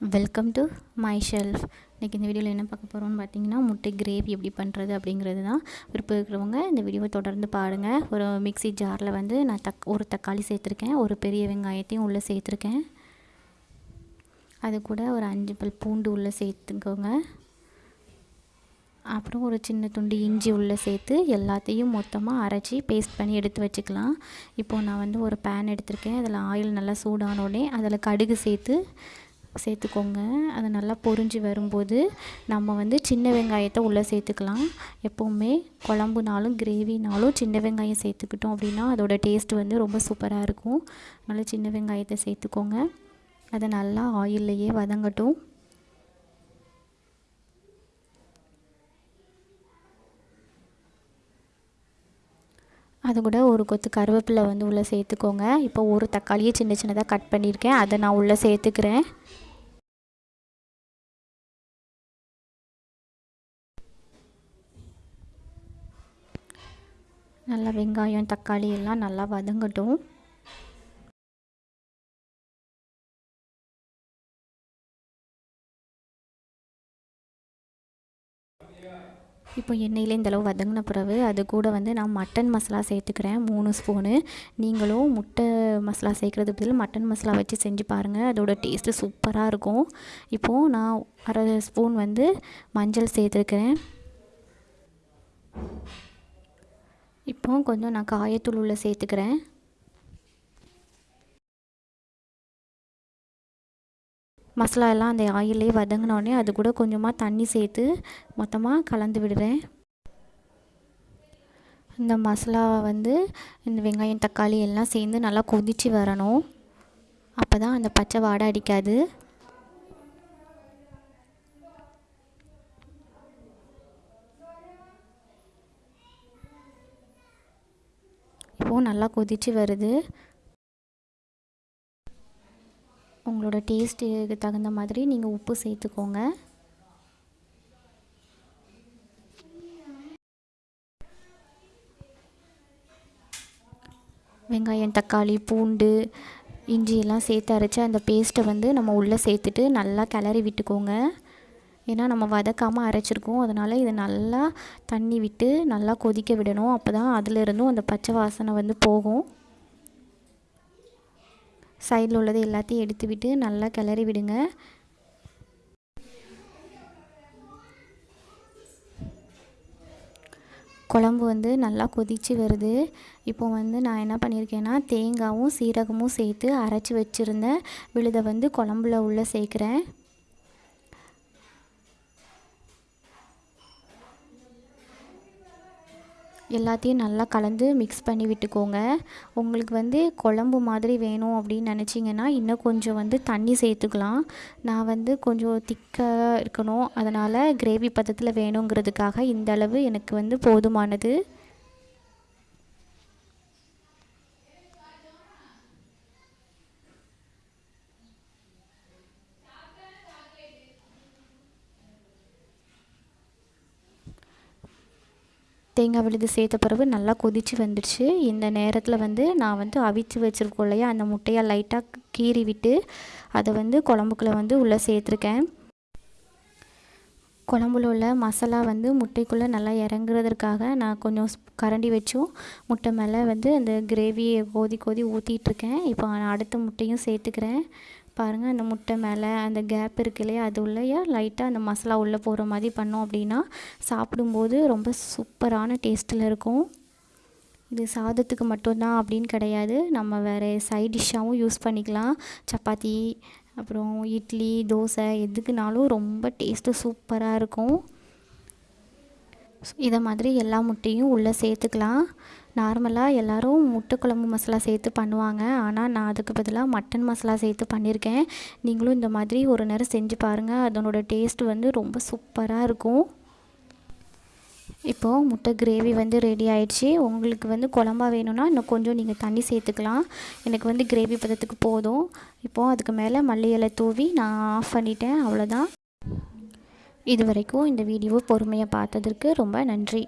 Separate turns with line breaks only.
Welcome to my shelf இன்றைக்கி இந்த வீடியோவில் என்ன பார்க்க போகிறோம்னு பார்த்தீங்கன்னா முட்டை கிரேவி எப்படி பண்ணுறது அப்படிங்கிறது தான் விருப்பம் இருக்கிறவங்க இந்த வீடியோவை தொடர்ந்து பாருங்கள் ஒரு மிக்ஸி ஜாரில் வந்து நான் தக் ஒரு தக்காளி சேர்த்துருக்கேன் ஒரு பெரிய வெங்காயத்தையும் உள்ளே சேர்த்துருக்கேன். அது கூட ஒரு அஞ்சு பல் பூண்டு உள்ளே சேர்த்துக்கோங்க. அப்புறம் ஒரு சின்ன துண்டு இஞ்சி உள்ளே சேர்த்து எல்லாத்தையும் மொத்தமாக அரைச்சி பேஸ்ட் பண்ணி எடுத்து வச்சுக்கலாம். இப்போது நான் வந்து ஒரு பேன் எடுத்திருக்கேன். அதில் ஆயில் நல்லா சூடானோடனே அதில் கடுகு சேர்த்து சேர்த்துக்கோங்க. அது நல்லா பொரிஞ்சு வரும்போது நம்ம வந்து சின்ன வெங்காயத்தை உள்ளே சேர்த்துக்கலாம். எப்போவுமே குழம்புனாலும் கிரேவினாலும் சின்ன வெங்காயம் சேர்த்துக்கிட்டோம் அப்படின்னா அதோடய டேஸ்ட் வந்து ரொம்ப சூப்பராக இருக்கும். நல்லா சின்ன வெங்காயத்தை சேர்த்துக்கோங்க. அதை நல்லா ஆயில்லையே வதங்கட்டும். அது கூட ஒரு கொத்து கருவேப்பிலை வந்து உள்ளே சேர்த்துக்கோங்க. இப்போ ஒரு தக்காளியை சின்ன சின்னதாக கட் பண்ணியிருக்கேன். அதை நான் உள்ளே சேர்த்துக்கிறேன். நல்லா வெங்காயம் தக்காளி எல்லாம் நல்லா வதங்கட்டும். இப்போ எண்ணெயில் இந்தளவு வதங்கின பிறகு அது கூட வந்து நான் மட்டன் மசாலா சேர்த்துக்கிறேன் மூணு ஸ்பூனு. நீங்களும் முட்டை மசாலா சேர்க்குறது பதில் மட்டன் மசாலா வச்சு செஞ்சு பாருங்கள் அதோட டேஸ்ட்டு சூப்பராக இருக்கும். இப்போது நான் அரை ஸ்பூன் வந்து மஞ்சள் சேர்த்துருக்கிறேன். இப்போ கொஞ்சம் நான் காயத்தூள் உள்ள சேர்த்துக்கிறேன். மசாலா எல்லாம் அந்த ஆயிலே வதங்கினோடனே அது கூட கொஞ்சமாக தண்ணி சேர்த்து மொத்தமாக கலந்து விடுறேன். இந்த மசாலாவை வந்து இந்த வெங்காயம் தக்காளி எல்லாம் சேர்ந்து நல்லா கொதித்து வரணும். அப்போ தான் அந்த பச்சை வாடை அடிக்காது. பருப்பும் நல்லா கொதித்து வருது. உங்களோட டேஸ்ட்டுக்கு தகுந்த மாதிரி நீங்கள் உப்பு சேர்த்துக்கோங்க. வெங்காயம் தக்காளி பூண்டு இஞ்சியெல்லாம் சேர்த்து அரைச்சி அந்த பேஸ்ட்டை வந்து நம்ம உள்ளே சேர்த்துட்டு நல்லா கிளறி விட்டுக்கோங்க. ஏன்னா நம்ம வதக்காமல் அரைச்சிருக்கோம். அதனால் இதை நல்லா தண்ணி விட்டு நல்லா கொதிக்க விடணும். அப்போ தான் அதிலிருந்தும் அந்த பச்சை வாசனை வந்து போகும். சைடில் உள்ளது எல்லாத்தையும் எடுத்து விட்டு நல்லா கிளறி விடுங்க. குழம்பு வந்து நல்லா கொதித்து வருது. இப்போ வந்து நான் என்ன பண்ணியிருக்கேன்னா தேங்காயும் சீரகமும் சேர்த்து அரைச்சி வச்சுருந்த விழுதை வந்து குழம்புல உள்ளே சேர்க்குறேன். எல்லாத்தையும் நல்லா கலந்து மிக்ஸ் பண்ணி விட்டுக்கோங்க. உங்களுக்கு வந்து குழம்பு மாதிரி வேணும் அப்படின்னு நினச்சிங்கன்னா இன்னும் கொஞ்சம் வந்து தண்ணி சேர்த்துக்கலாம். நான் வந்து கொஞ்சம் திக்காக இருக்கணும். அதனால் கிரேவி பதத்தில் வேணுங்கிறதுக்காக இந்த அளவு எனக்கு வந்து போதுமானது. தேங்காய் விழுது சேர்த்த பிறகு நல்லா கொதித்து வந்துடுச்சு. இந்த நேரத்தில் வந்து நான் வந்து அவிச்சு வச்சுருக்கோம் இல்லையா? அந்த முட்டையை லைட்டாக கீறி விட்டு அதை வந்து குழம்புக்குள்ளே வந்து உள்ளே சேர்த்துருக்கேன். குழம்புல உள்ள மசாலா வந்து முட்டைக்குள்ளே நல்லா இறங்குறதுக்காக நான் கொஞ்சம் கரண்டி வச்சும் முட்டை மேலே வந்து அந்த கிரேவியை கோதி கோதி ஊற்றிட்டுருக்கேன் இப்போ நான் அடுத்த முட்டையும் சேர்த்துக்கிறேன். பாருங்கள் அந்த முட்டை மேலே அந்த கேப் இருக்கு இல்லையா அது உள்ளேயே லைட்டாக அந்த மசாலா உள்ளே போகிற மாதிரி பண்ணோம் அப்படின்னா சாப்பிடும்போது ரொம்ப சூப்பரான டேஸ்ட்டில் இருக்கும். இது சாதத்துக்கு மட்டும்தான் அப்படின்னு கிடையாது. நம்ம வேறு சைட் டிஷ்ஷாகவும் யூஸ் பண்ணிக்கலாம். சப்பாத்தி அப்புறம் இட்லி தோசை எதுக்குனாலும் ரொம்ப டேஸ்ட்டு சூப்பராக இருக்கும். இதை மாதிரி எல்லா முட்டையும் உள்ளே சேர்த்துக்கலாம். நார்மலாக எல்லோரும் முட்டை குழம்பு மசாலா சேர்த்து பண்ணுவாங்க. ஆனால் நான் அதுக்கு பதிலாக மட்டன் மசாலா சேர்த்து பண்ணியிருக்கேன் நீங்களும் இந்த மாதிரி ஒரு நேரம் செஞ்சு பாருங்கள் அதனோட டேஸ்ட் வந்து ரொம்ப சூப்பராக இருக்கும். இப்போது முட்டை கிரேவி வந்து ரெடி ஆயிடுச்சு. உங்களுக்கு வந்து குழம்பா வேணும்னா இன்னும் கொஞ்சம் நீங்கள் தண்ணி சேர்த்துக்கலாம். எனக்கு வந்து கிரேவி பதத்துக்கு போதும். இப்போது அதுக்கு மேலே மல்லி இலை தூவி நான் ஆஃப் பண்ணிட்டேன். அவ்வளோதான் இது வரைக்கும் இந்த வீடியோ பொறுமையாக பார்த்ததற்கு ரொம்ப நன்றி.